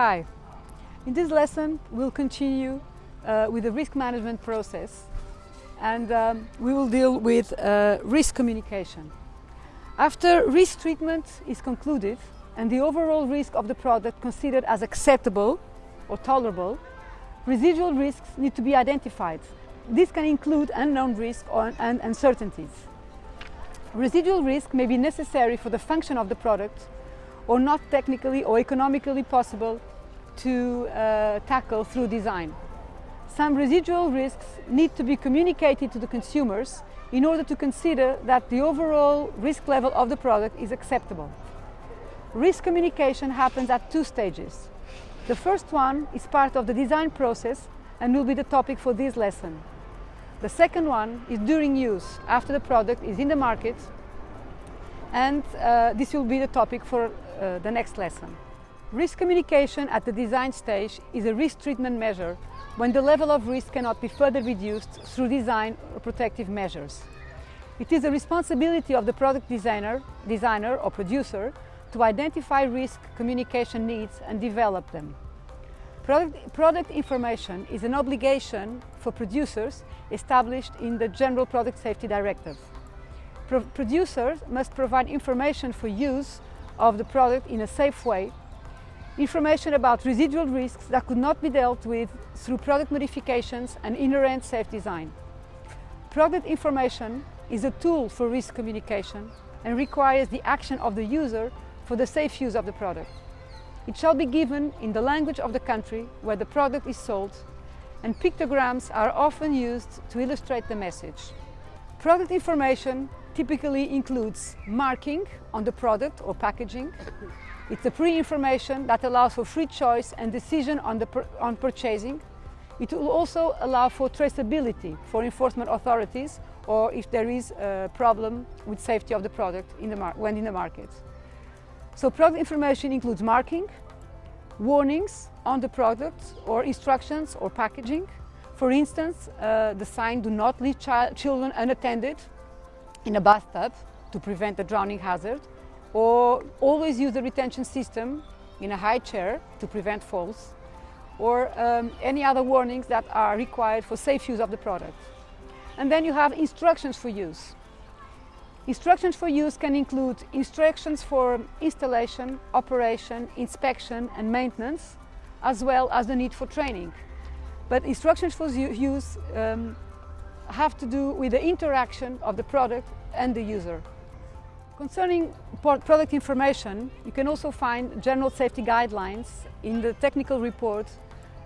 Hi. In this lesson we'll continue uh, with the risk management process and um, we will deal with uh, risk communication. After risk treatment is concluded and the overall risk of the product considered as acceptable or tolerable, residual risks need to be identified. This can include unknown risks and uncertainties. Residual risk may be necessary for the function of the product or not technically or economically possible to uh, tackle through design. Some residual risks need to be communicated to the consumers in order to consider that the overall risk level of the product is acceptable. Risk communication happens at two stages. The first one is part of the design process and will be the topic for this lesson. The second one is during use, after the product is in the market and uh, this will be the topic for uh, the next lesson. Risk communication at the design stage is a risk treatment measure when the level of risk cannot be further reduced through design or protective measures. It is the responsibility of the product designer, designer or producer to identify risk communication needs and develop them. Product, product, information is an obligation for producers established in the General Product Safety Directive. Pro producers must provide information for use of the product in a safe way, information about residual risks that could not be dealt with through product modifications and inherent safe design. Product information is a tool for risk communication and requires the action of the user for the safe use of the product. It shall be given in the language of the country where the product is sold and pictograms are often used to illustrate the message. Product information typically includes marking on the product or packaging. It's the pre-information that allows for free choice and decision on, the, on purchasing. It will also allow for traceability for enforcement authorities or if there is a problem with safety of the product in the when in the market. So product information includes marking, warnings on the product or instructions or packaging, for instance, uh, the sign do not leave children unattended in a bathtub to prevent a drowning hazard or always use the retention system in a high chair to prevent falls or um, any other warnings that are required for safe use of the product. And then you have instructions for use. Instructions for use can include instructions for installation, operation, inspection and maintenance, as well as the need for training. But instructions for use um, have to do with the interaction of the product and the user. Concerning product information, you can also find general safety guidelines in the technical report,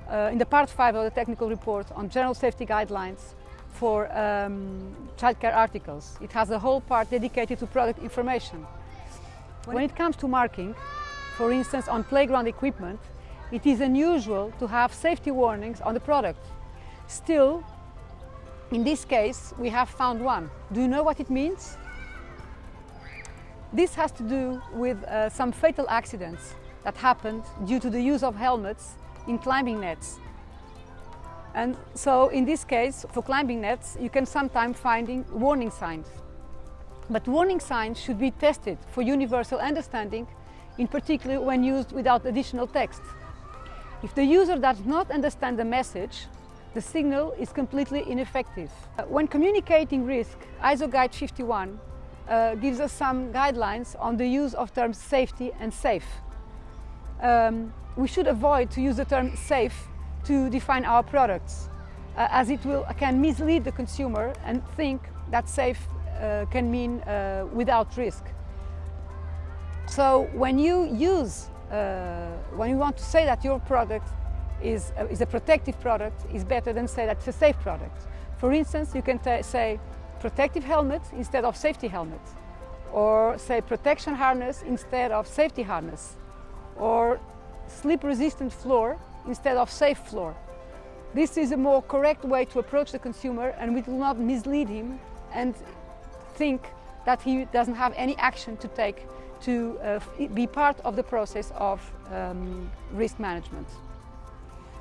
uh, in the part 5 of the technical report on general safety guidelines for um, childcare articles. It has a whole part dedicated to product information. When it comes to marking, for instance on playground equipment, it is unusual to have safety warnings on the product. Still, in this case, we have found one. Do you know what it means? This has to do with uh, some fatal accidents that happened due to the use of helmets in climbing nets. And so in this case, for climbing nets, you can sometimes find warning signs. But warning signs should be tested for universal understanding, in particular when used without additional text. If the user does not understand the message, the signal is completely ineffective. Uh, when communicating risk, ISO Guide 51 uh, gives us some guidelines on the use of terms safety and safe. Um, we should avoid to use the term safe to define our products, uh, as it will, can mislead the consumer and think that safe uh, can mean uh, without risk. So when you use uh, when you want to say that your product is a, is a protective product, is better than say that it's a safe product. For instance, you can say protective helmet instead of safety helmet, or say protection harness instead of safety harness, or slip-resistant floor instead of safe floor. This is a more correct way to approach the consumer and we will not mislead him and think that he doesn't have any action to take to uh, be part of the process of um, risk management.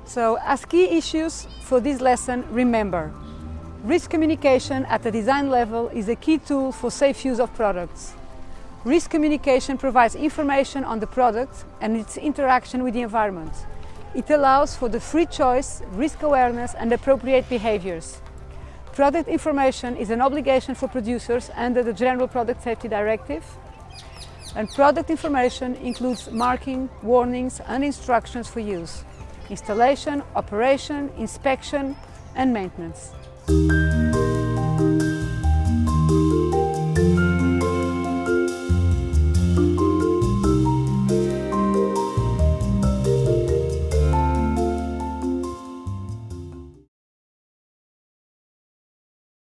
So as key issues for this lesson, remember, risk communication at the design level is a key tool for safe use of products. Risk communication provides information on the product and its interaction with the environment. It allows for the free choice, risk awareness and appropriate behaviors. Product information is an obligation for producers under the General Product Safety Directive and product information includes marking, warnings and instructions for use, installation, operation, inspection and maintenance. Música